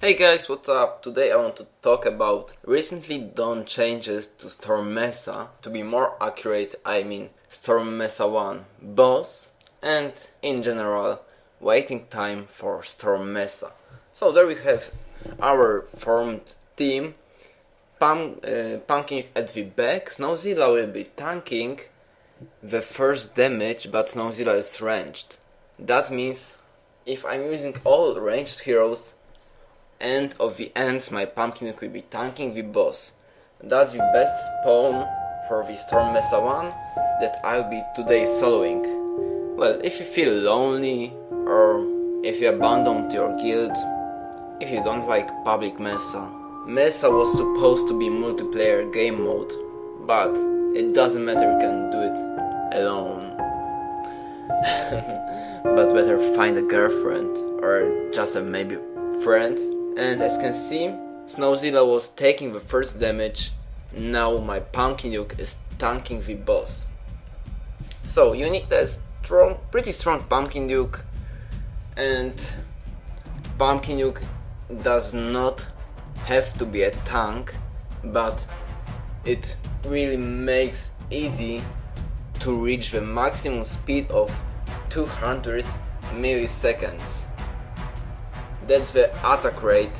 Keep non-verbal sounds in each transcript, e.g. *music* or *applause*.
Hey guys, what's up? Today I want to talk about recently done changes to Storm Mesa. To be more accurate, I mean Storm Mesa 1 boss and in general waiting time for Storm Mesa. So there we have our formed team. Pum, uh, Pumpkin at the back, Snowzilla will be tanking the first damage, but Snowzilla is ranged. That means if I'm using all ranged heroes, end of the ends my pumpkin will be tanking the boss. That's the best spawn for the Storm Mesa 1 that I'll be today soloing. Well, if you feel lonely or if you abandoned your guild, if you don't like public Mesa. Mesa was supposed to be multiplayer game mode, but it doesn't matter, you can do it alone. *laughs* but better find a girlfriend or just a maybe friend and as you can see, Snowzilla was taking the first damage, now my Pumpkin Duke is tanking the boss. So you need a strong, pretty strong Pumpkin Duke, and Pumpkin Duke does not have to be a tank, but it really makes easy to reach the maximum speed of 200 milliseconds. That's the attack rate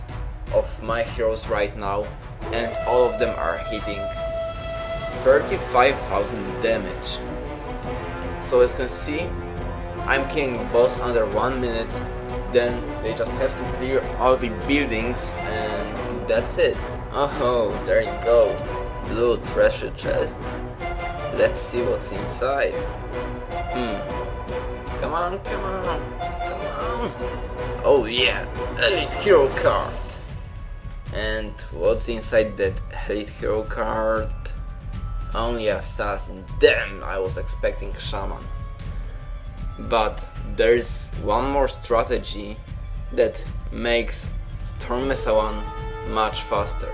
of my heroes right now and all of them are hitting 35,000 damage. So as you can see, I'm killing boss under 1 minute, then they just have to clear all the buildings and that's it. Oh, there you go, blue treasure chest. Let's see what's inside. Hmm. Come on, come on. Oh yeah, Elite Hero card! And what's inside that Elite Hero card? Only Assassin. Damn, I was expecting Shaman. But there's one more strategy that makes Storm Mesa 1 much faster.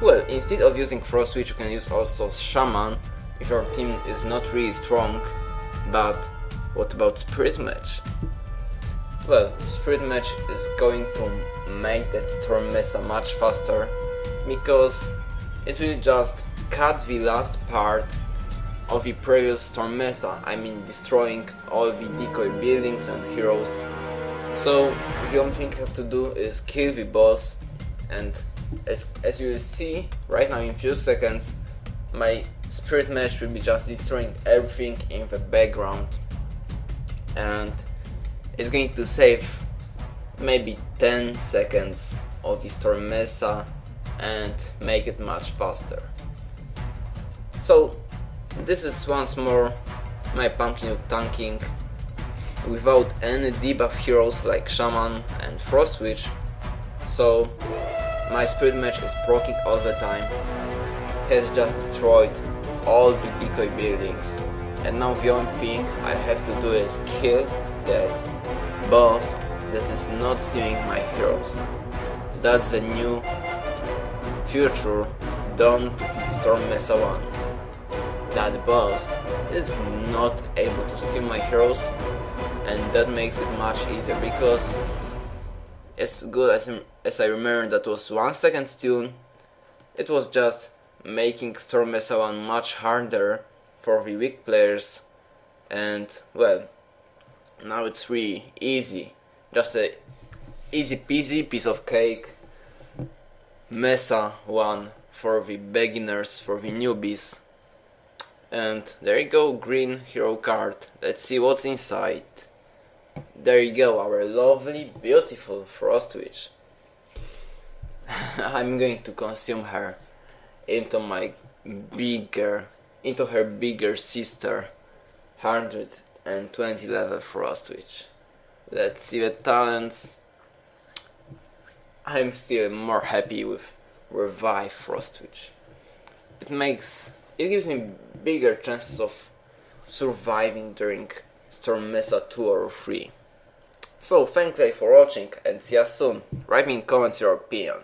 Well, instead of using Frost Witch, you can use also Shaman if your team is not really strong. But what about Spirit Mage? Well, Spirit Mage is going to make that Storm Mesa much faster because it will just cut the last part of the previous Storm Mesa, I mean destroying all the decoy buildings and heroes. So the only thing you have to do is kill the boss and as, as you will see right now in few seconds my Spirit Mage will be just destroying everything in the background and it's going to save maybe 10 seconds of Storm Mesa and make it much faster. So this is once more my Pumpkin tanking. Without any debuff heroes like Shaman and Frost Witch, so my Spirit Mage is proccing all the time, has just destroyed all the decoy buildings, and now the only thing I have to do is kill that boss that is not stealing my heroes. That's the new future done to Storm Mesa 1. That boss is not able to steal my heroes and that makes it much easier because as good as, as I remember that was 1 second steal, it was just making Storm Mesa 1 much harder for the weak players and well now it's really easy. Just a easy peasy piece of cake. Mesa one for the beginners for the newbies. And there you go green hero card. Let's see what's inside. There you go our lovely beautiful frost witch. *laughs* I'm going to consume her into my bigger into her bigger sister 100 and 20 level Frost Witch. Let's see the talents. I'm still more happy with Revive Frost Witch. It makes it gives me bigger chances of surviving during Storm Mesa 2 or 3. So thanks guys for watching and see you soon. Write me in comments your opinion.